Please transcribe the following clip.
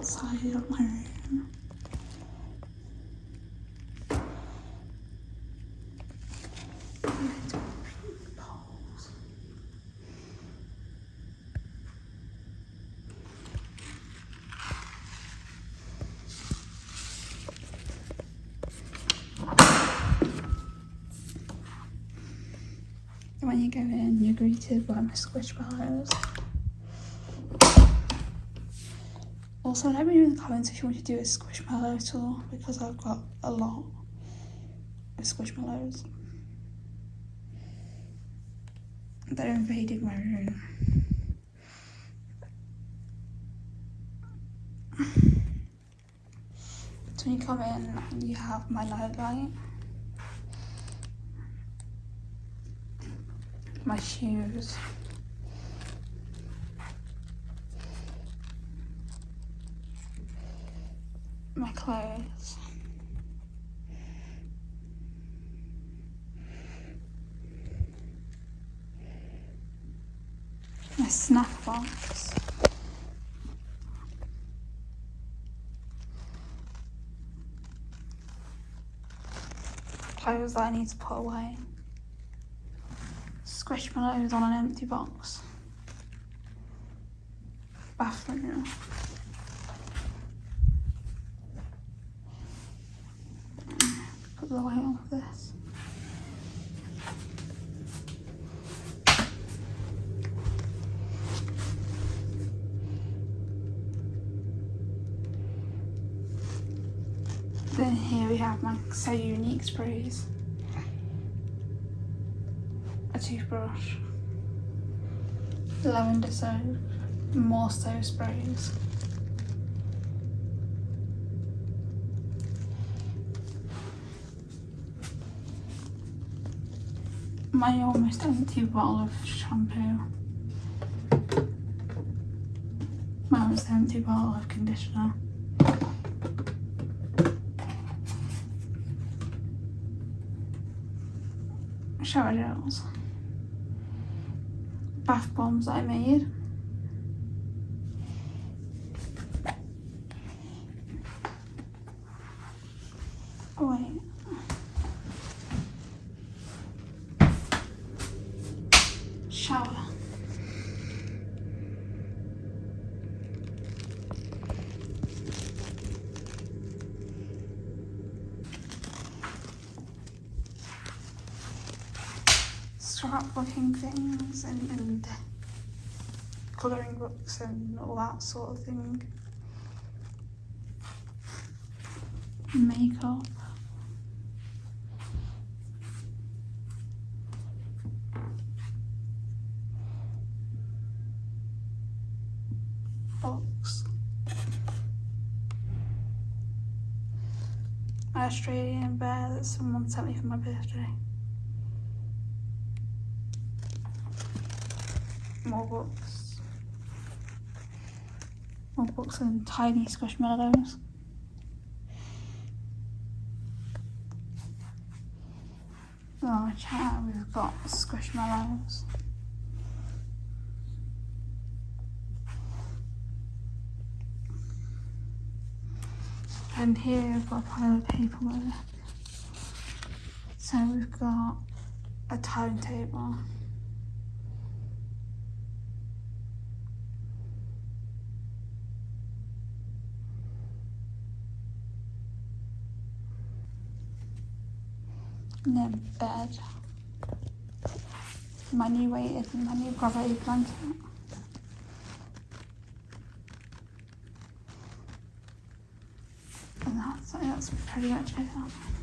outside of my room. When you go in, you're greeted by my squish squishmallows. Also, let me know in the comments if you want to do a squishmallow tour because I've got a lot of squishmallows. They're invading my room. So when you come in, you have my night light, my shoes, my clothes. My snack box. Clothes that I need to put away. Squish my Squishmallows on an empty box. Bathroom. Light on for this. Then here we have my So Unique sprays. A toothbrush. Lavender soap. More so sprays. My almost empty bottle of shampoo. My almost empty bottle of conditioner. shower gels, bath bombs that I made. Oh wait. Shower. Scrapbooking things and, and colouring books and all that sort of thing. Makeup. Books. Australian bear that someone sent me for my birthday. More books. More books and tiny squishmallows. Oh, chat we've got squishmallows. And here we've got a pile of paperwork. So we've got a timetable. Then bed. My new weighted, my new gravity blanket. And that's, that's pretty much it.